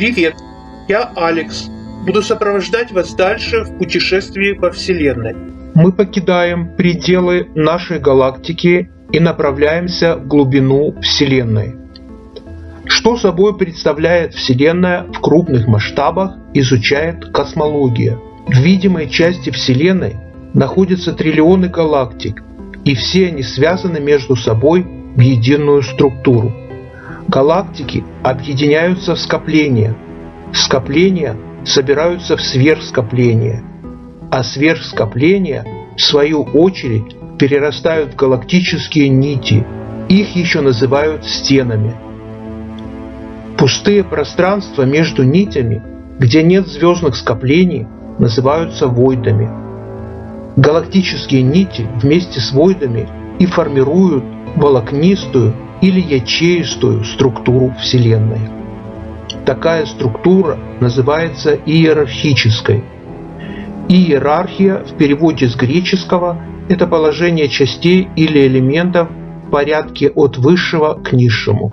Привет, я Алекс. Буду сопровождать вас дальше в путешествии по Вселенной. Мы покидаем пределы нашей галактики и направляемся в глубину Вселенной. Что собой представляет Вселенная в крупных масштабах, изучает космология. В видимой части Вселенной находятся триллионы галактик, и все они связаны между собой в единую структуру. Галактики объединяются в скопления. Скопления собираются в сверхскопления. А сверхскопления, в свою очередь, перерастают в галактические нити. Их еще называют стенами. Пустые пространства между нитями, где нет звездных скоплений, называются войдами. Галактические нити вместе с войдами и формируют волокнистую или ячеистую структуру Вселенной. Такая структура называется иерархической. Иерархия в переводе с греческого – это положение частей или элементов в порядке от высшего к низшему.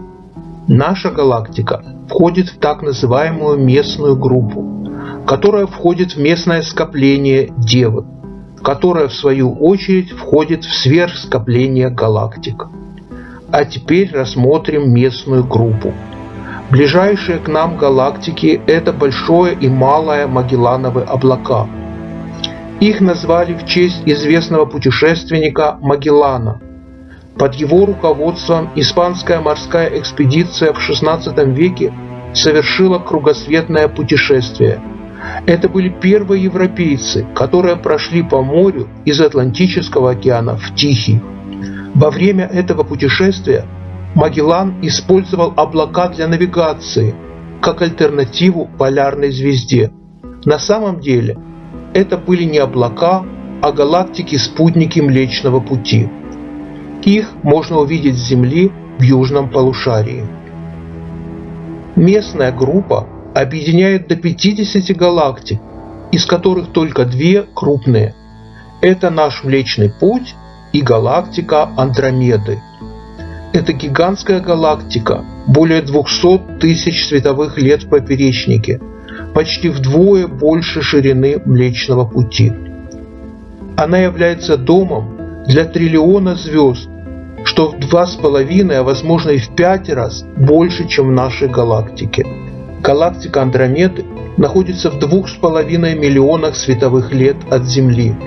Наша галактика входит в так называемую местную группу, которая входит в местное скопление Девы, которое в свою очередь входит в сверхскопление галактик. А теперь рассмотрим местную группу. Ближайшие к нам галактики – это Большое и Малое Магеллановы облака. Их назвали в честь известного путешественника Магеллана. Под его руководством испанская морская экспедиция в XVI веке совершила кругосветное путешествие. Это были первые европейцы, которые прошли по морю из Атлантического океана в Тихий. Во время этого путешествия Магеллан использовал облака для навигации как альтернативу полярной звезде. На самом деле это были не облака, а галактики-спутники Млечного Пути. Их можно увидеть с Земли в южном полушарии. Местная группа объединяет до 50 галактик, из которых только две крупные. Это наш Млечный Путь и галактика Андромеды. Это гигантская галактика, более 200 тысяч световых лет в поперечнике, почти вдвое больше ширины Млечного Пути. Она является домом для триллиона звезд, что в два с половиной, а возможно и в пять раз больше, чем в нашей галактике. Галактика Андромеды находится в двух с половиной миллионах световых лет от Земли –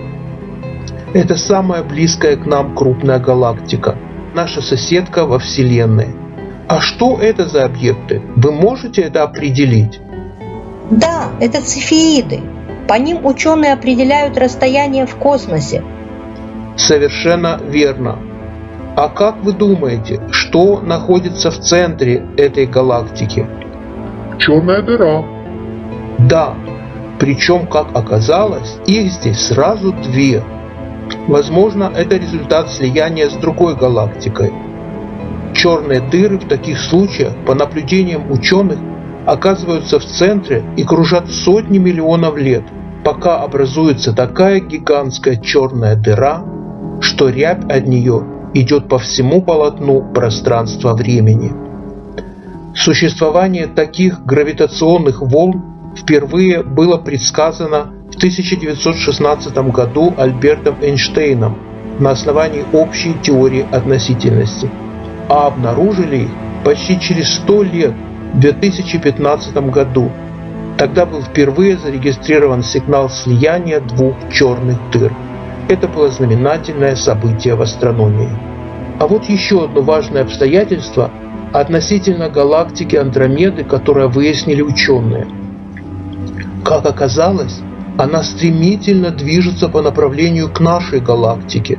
это самая близкая к нам крупная галактика, наша соседка во Вселенной. А что это за объекты? Вы можете это определить? Да, это цефеиды. По ним ученые определяют расстояние в космосе. Совершенно верно. А как вы думаете, что находится в центре этой галактики? Черная дыра. Да, причем, как оказалось, их здесь сразу две – Возможно, это результат слияния с другой галактикой. Черные дыры в таких случаях, по наблюдениям ученых, оказываются в центре и кружат сотни миллионов лет, пока образуется такая гигантская черная дыра, что рябь от нее идет по всему полотну пространства-времени. Существование таких гравитационных волн впервые было предсказано 1916 году Альбертом Эйнштейном на основании общей теории относительности, а обнаружили их почти через 100 лет в 2015 году. Тогда был впервые зарегистрирован сигнал слияния двух черных дыр. Это было знаменательное событие в астрономии. А вот еще одно важное обстоятельство относительно галактики Андромеды, которое выяснили ученые. Как оказалось, она стремительно движется по направлению к нашей галактике.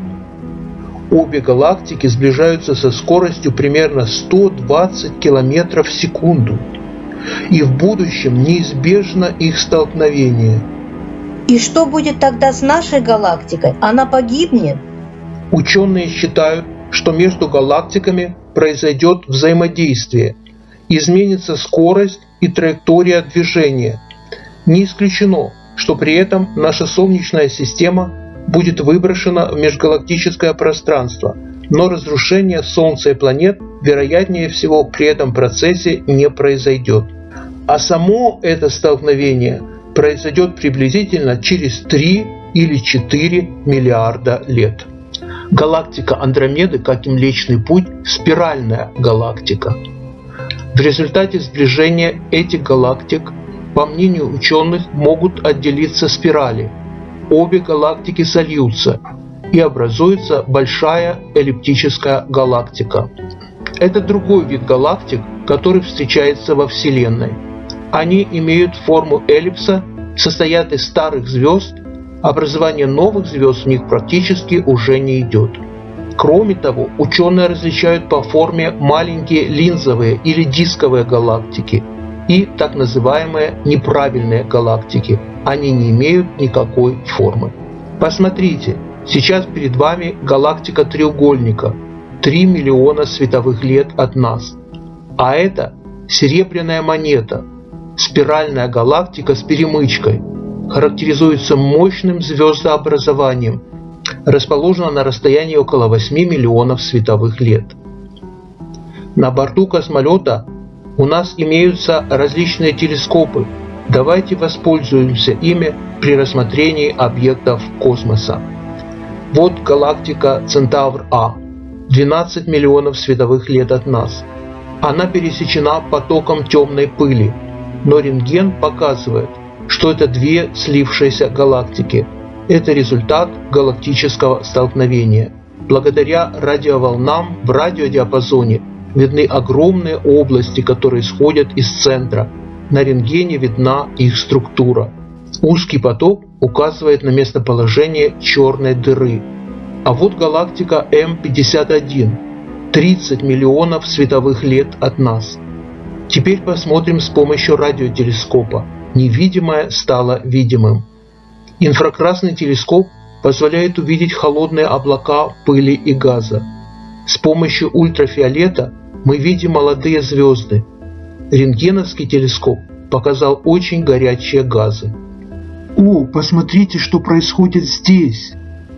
Обе галактики сближаются со скоростью примерно 120 км в секунду. И в будущем неизбежно их столкновение. И что будет тогда с нашей галактикой? Она погибнет? Ученые считают, что между галактиками произойдет взаимодействие, изменится скорость и траектория движения. Не исключено, что при этом наша Солнечная система будет выброшена в межгалактическое пространство, но разрушение Солнца и планет вероятнее всего при этом процессе не произойдет. А само это столкновение произойдет приблизительно через 3 или 4 миллиарда лет. Галактика Андромеды, как и Млечный Путь, спиральная галактика. В результате сближения этих галактик, по мнению ученых, могут отделиться спирали. Обе галактики сольются и образуется большая эллиптическая галактика. Это другой вид галактик, который встречается во Вселенной. Они имеют форму эллипса, состоят из старых звезд, образование новых звезд в них практически уже не идет. Кроме того, ученые различают по форме маленькие линзовые или дисковые галактики и так называемые неправильные галактики. Они не имеют никакой формы. Посмотрите, сейчас перед вами галактика треугольника, 3 миллиона световых лет от нас. А это серебряная монета, спиральная галактика с перемычкой, характеризуется мощным звездообразованием, расположена на расстоянии около 8 миллионов световых лет. На борту космолета у нас имеются различные телескопы. Давайте воспользуемся ими при рассмотрении объектов космоса. Вот галактика Центавр-А, 12 миллионов световых лет от нас. Она пересечена потоком темной пыли, но рентген показывает, что это две слившиеся галактики. Это результат галактического столкновения. Благодаря радиоволнам в радиодиапазоне видны огромные области, которые исходят из центра. На рентгене видна их структура. Узкий поток указывает на местоположение черной дыры. А вот галактика М51, 30 миллионов световых лет от нас. Теперь посмотрим с помощью радиотелескопа. Невидимое стало видимым. Инфракрасный телескоп позволяет увидеть холодные облака пыли и газа. С помощью ультрафиолета мы видим молодые звезды. Рентгеновский телескоп показал очень горячие газы. О, посмотрите, что происходит здесь.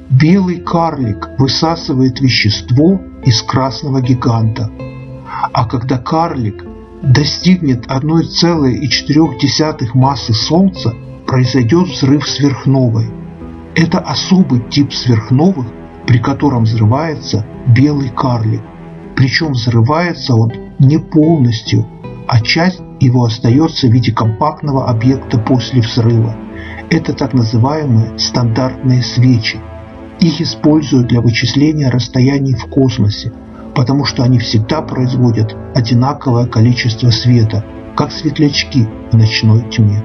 Белый карлик высасывает вещество из красного гиганта. А когда карлик достигнет 1,4 массы Солнца, произойдет взрыв сверхновой. Это особый тип сверхновых, при котором взрывается белый карлик. Причем взрывается он не полностью, а часть его остается в виде компактного объекта после взрыва. Это так называемые стандартные свечи. Их используют для вычисления расстояний в космосе, потому что они всегда производят одинаковое количество света, как светлячки в ночной тьме.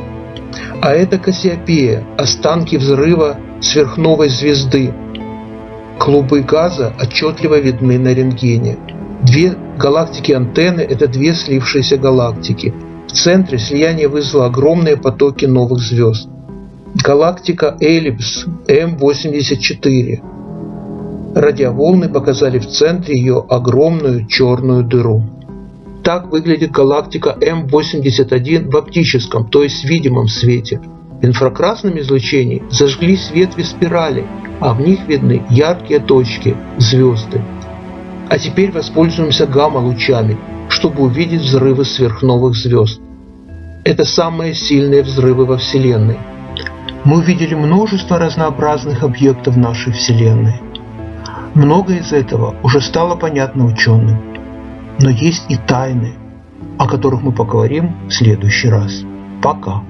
А это Кассиопея, останки взрыва сверхновой звезды. Клубы газа отчетливо видны на рентгене. Две галактики антенны – это две слившиеся галактики. В центре слияние вызвало огромные потоки новых звезд. Галактика Эллипс М84. Радиоволны показали в центре ее огромную черную дыру. Так выглядит галактика М81 в оптическом, то есть видимом свете. В инфракрасном излучении зажглись ветви спирали, а в них видны яркие точки – звезды. А теперь воспользуемся гамма-лучами, чтобы увидеть взрывы сверхновых звезд. Это самые сильные взрывы во Вселенной. Мы увидели множество разнообразных объектов нашей Вселенной. Многое из этого уже стало понятно ученым. Но есть и тайны, о которых мы поговорим в следующий раз. Пока.